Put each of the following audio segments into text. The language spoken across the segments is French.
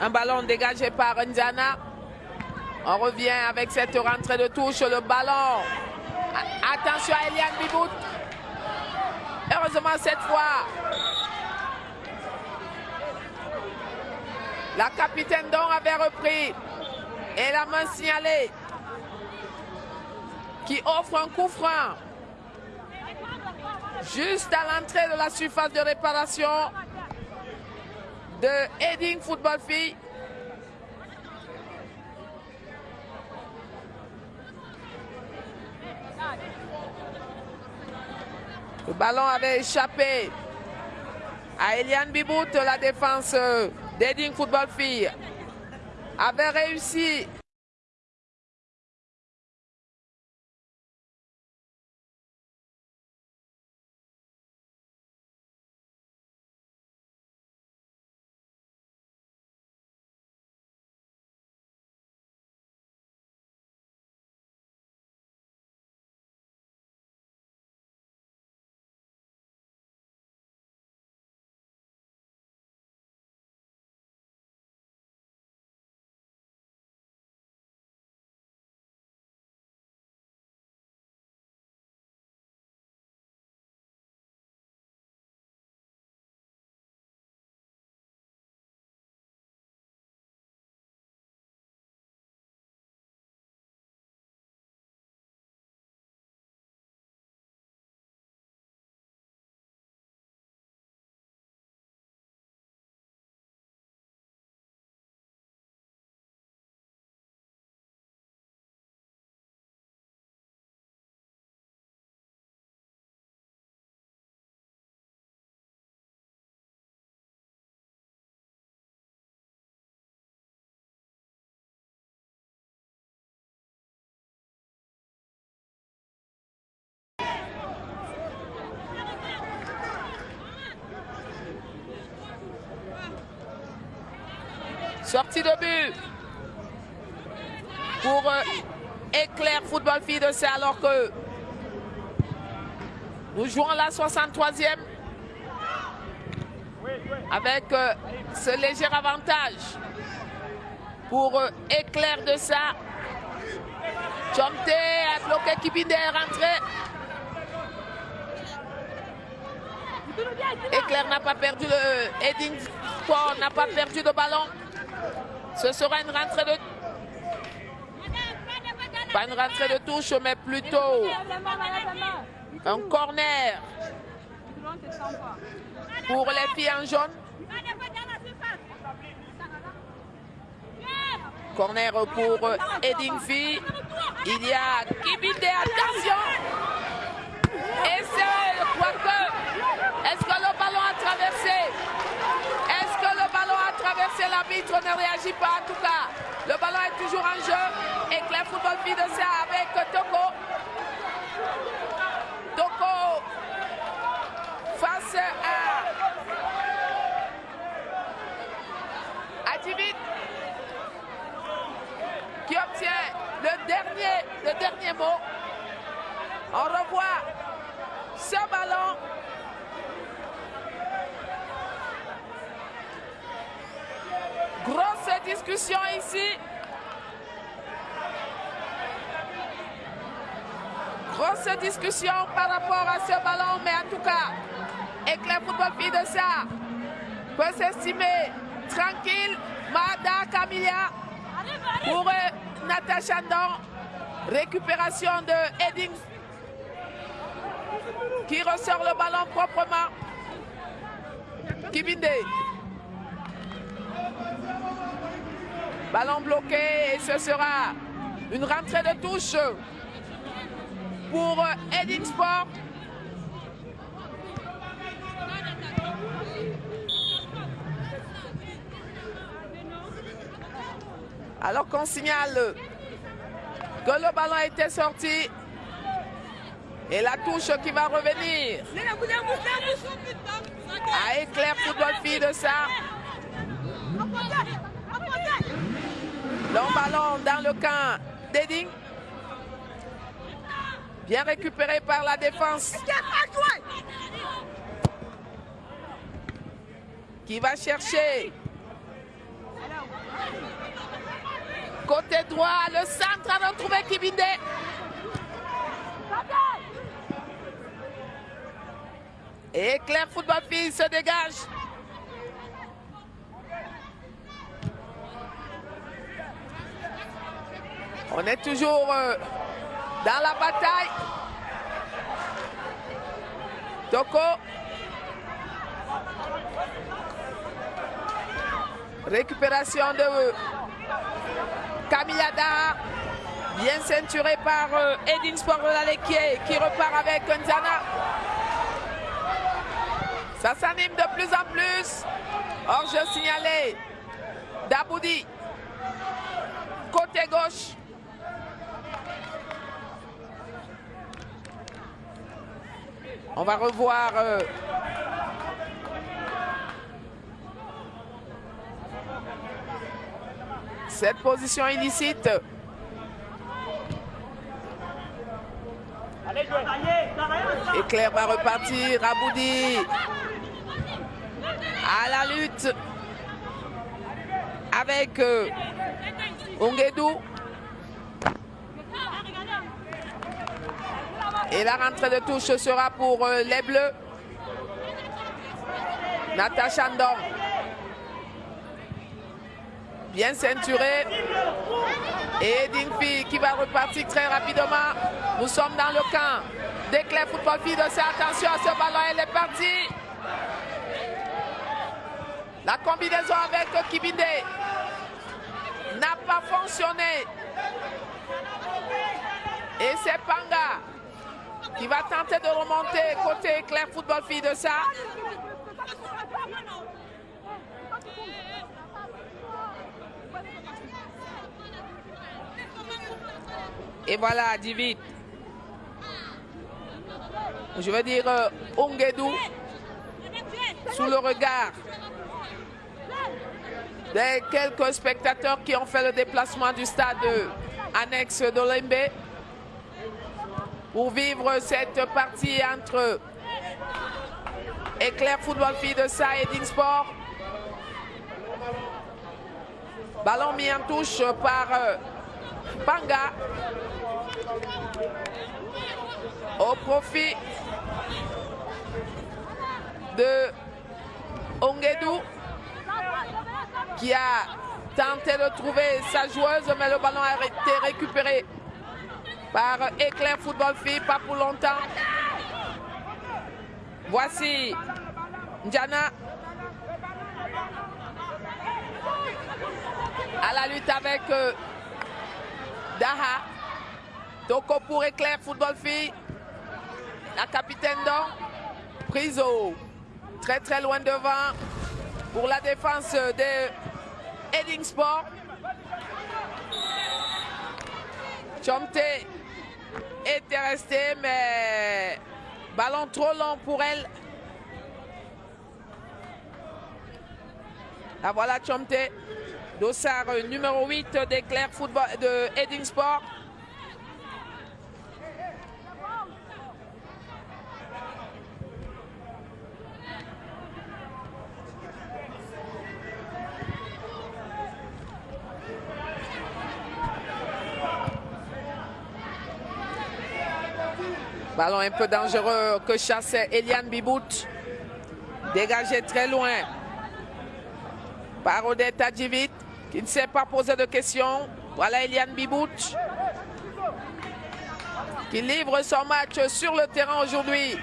un ballon dégagé par Ndiana. On revient avec cette rentrée de touche, le ballon. Attention à Eliane Bibout. Heureusement cette fois, la capitaine Don avait repris et la main signalée qui offre un coup franc juste à l'entrée de la surface de réparation de Heading Football Fille. Le ballon avait échappé à Eliane Bibout, la défense d'Edding Football Fille avait réussi Sortie de but pour euh, Éclair Football Fille de C alors que nous jouons la 63e avec euh, ce léger avantage pour euh, Éclair de ça. Chomte a bloqué Kibinde est rentré. Éclair n'a pas perdu le n'a pas perdu de ballon. Ce sera une rentrée de... Pas une rentrée de touche, mais plutôt un corner pour les filles en jaune. Corner pour Edingfi. Il y a Kibinde, attention Et c'est, je crois que... Est-ce que le ballon a traversé traverser l'arbitre ne réagit pas en tout cas. Le ballon est toujours en jeu. Et Claire Football de ça avec Toko. Toko face à Adivit qui obtient le dernier, le dernier mot. On revoit ce ballon Grosse discussion ici. Grosse discussion par rapport à ce ballon, mais en tout cas, Éclair Football Fille de ça peut s'estimer tranquille. Mada Camilla pour euh, Natacha Ndon. Récupération de Edding qui ressort le ballon proprement. Kibinde. Ballon bloqué et ce sera une rentrée de touche pour Edith Sport. Alors qu'on signale que le ballon a été sorti et la touche qui va revenir à Éclair Football Fille de ça. Long ballon dans le camp d'Edding. Bien récupéré par la défense. Qui va chercher? Côté droit, le centre a retrouvé Kibinde. Et Claire Football Fille se dégage. On est toujours... Euh, dans la bataille. Toko. Récupération de Camillada. Bien ceinturé par euh, Edin Sport qui repart avec Nzana. Ça s'anime de plus en plus. Or, je signalé Daboudi. Côté gauche. On va revoir euh, cette position illicite. Et Claire va repartir. Aboudi à la lutte avec euh, Ongedou. Et la rentrée de touche sera pour euh, les Bleus. Natacha Ndong. Bien ceinturé. Et Dingfi qui va repartir très rapidement. Nous sommes dans le camp d'Éclair Football Fille de Attention à ce ballon, elle est partie. La combinaison avec Kibinde n'a pas fonctionné. Et c'est Panga qui va tenter de remonter côté Claire Football Fille de ça. Et voilà, David. Je veux dire euh, Ongedou sous le regard des quelques spectateurs qui ont fait le déplacement du stade annexe d'Olembe pour vivre cette partie entre Éclair Football Fille de Sa et. Ballon mis en touche par euh, Panga au profit de Ongedou qui a tenté de trouver sa joueuse mais le ballon a été récupéré par Éclair Football Fille, pas pour longtemps. Voici Ndiana à la lutte avec euh, Daha. Toko pour Éclair Football Fille. La capitaine donc. Prise très très loin devant pour la défense de Edding Sport. Chomte était resté, mais ballon trop long pour elle. La voilà Chomte, dossard numéro 8 d'Éclair Football de Edding Sport. Ballon un peu dangereux que chassait Eliane Bibout. Dégagé très loin par Odette Adjivit qui ne s'est pas posé de questions. Voilà Eliane Bibout qui livre son match sur le terrain aujourd'hui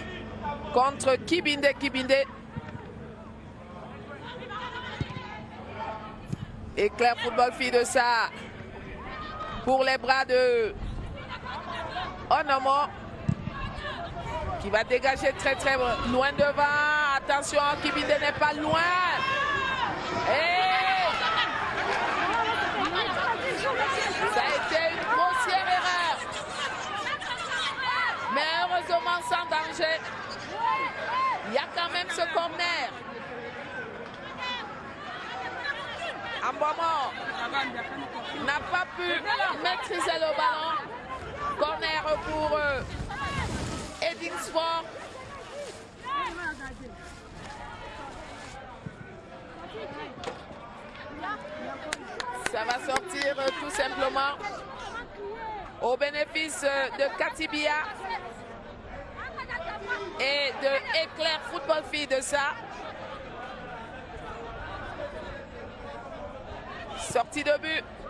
contre Kibinde Kibinde. Éclair football fille de ça pour les bras de Onomo qui va dégager très très loin devant. Attention, Kibinde n'est pas loin. Et ça a été une grossière erreur. Mais heureusement sans danger. Il y a quand même ce corner. moment n'a pas pu maîtriser le ballon. Corner pour eux. Sport. Ça va sortir euh, tout simplement au bénéfice euh, de Katibia et de Éclair Football Fille de ça. Sortie de but.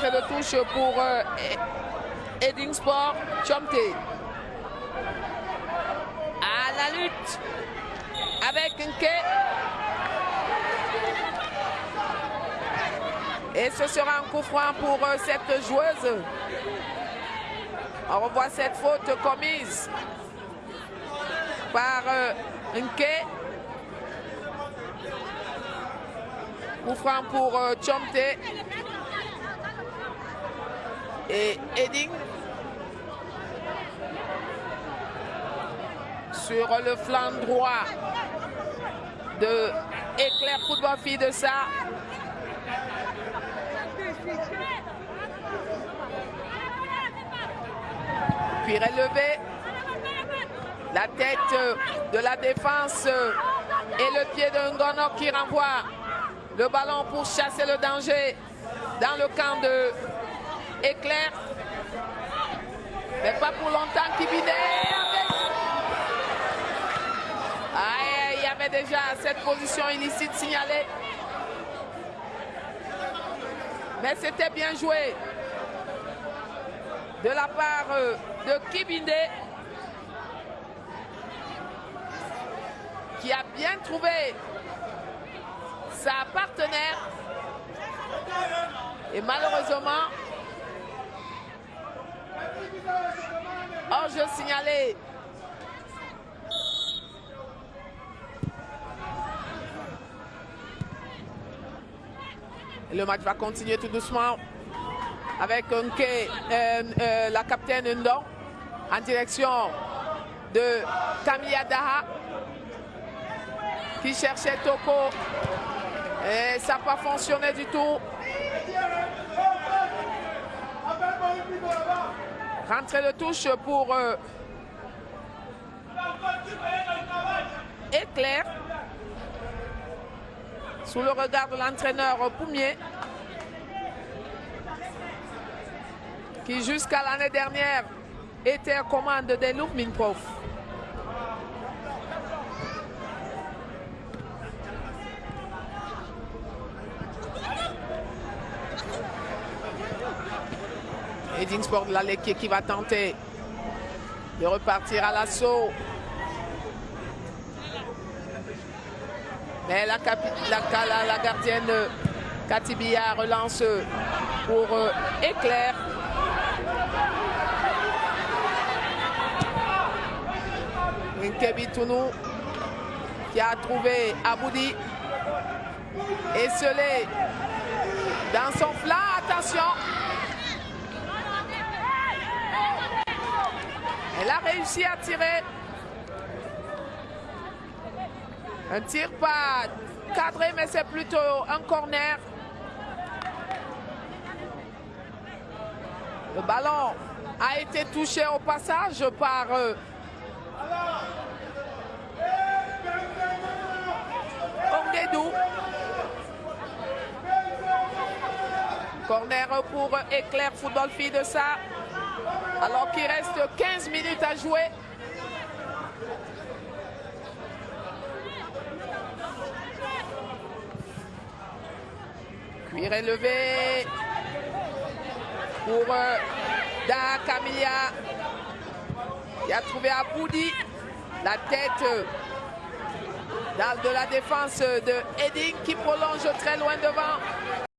De touche pour euh, Edding Sport Chomte. À la lutte avec Nke. Et ce sera un coup franc pour euh, cette joueuse. On revoit cette faute commise par euh, Nke. Coup franc pour euh, Chomte. Et Edding sur le flanc droit de Éclair Football Fille de ça. Puis relevé. La tête de la défense et le pied de Ngono qui renvoie le ballon pour chasser le danger dans le camp de Éclair. Mais pas pour longtemps qui il y avait déjà cette position illicite signalée. Mais c'était bien joué de la part euh, de Kibinde qui a bien trouvé sa partenaire et malheureusement hors-jeu signalé Le match va continuer tout doucement avec euh, euh, la capitaine Ndong en direction de Camilla Daha qui cherchait Toko et ça n'a pas fonctionné du tout. Rentrée de touche pour euh, Éclair sous le regard de l'entraîneur Poumier, qui jusqu'à l'année dernière était commande des Loup Minprof. Edingsburg Laleki qui va tenter de repartir à l'assaut. Mais la, la, la gardienne Katibia relance pour euh, Éclair. Nkebi Tounou qui a trouvé Aboudi. Esselé dans son flanc. Attention. Elle a réussi à tirer. Un tir pas cadré, mais c'est plutôt un corner. Le ballon a été touché au passage par euh. Corner pour Éclair Football Fille de ça. Alors qu'il reste 15 minutes à jouer. Cuir élevé pour euh, Da Camilla qui a trouvé Aboudi la tête euh, de la défense de Edding qui prolonge très loin devant.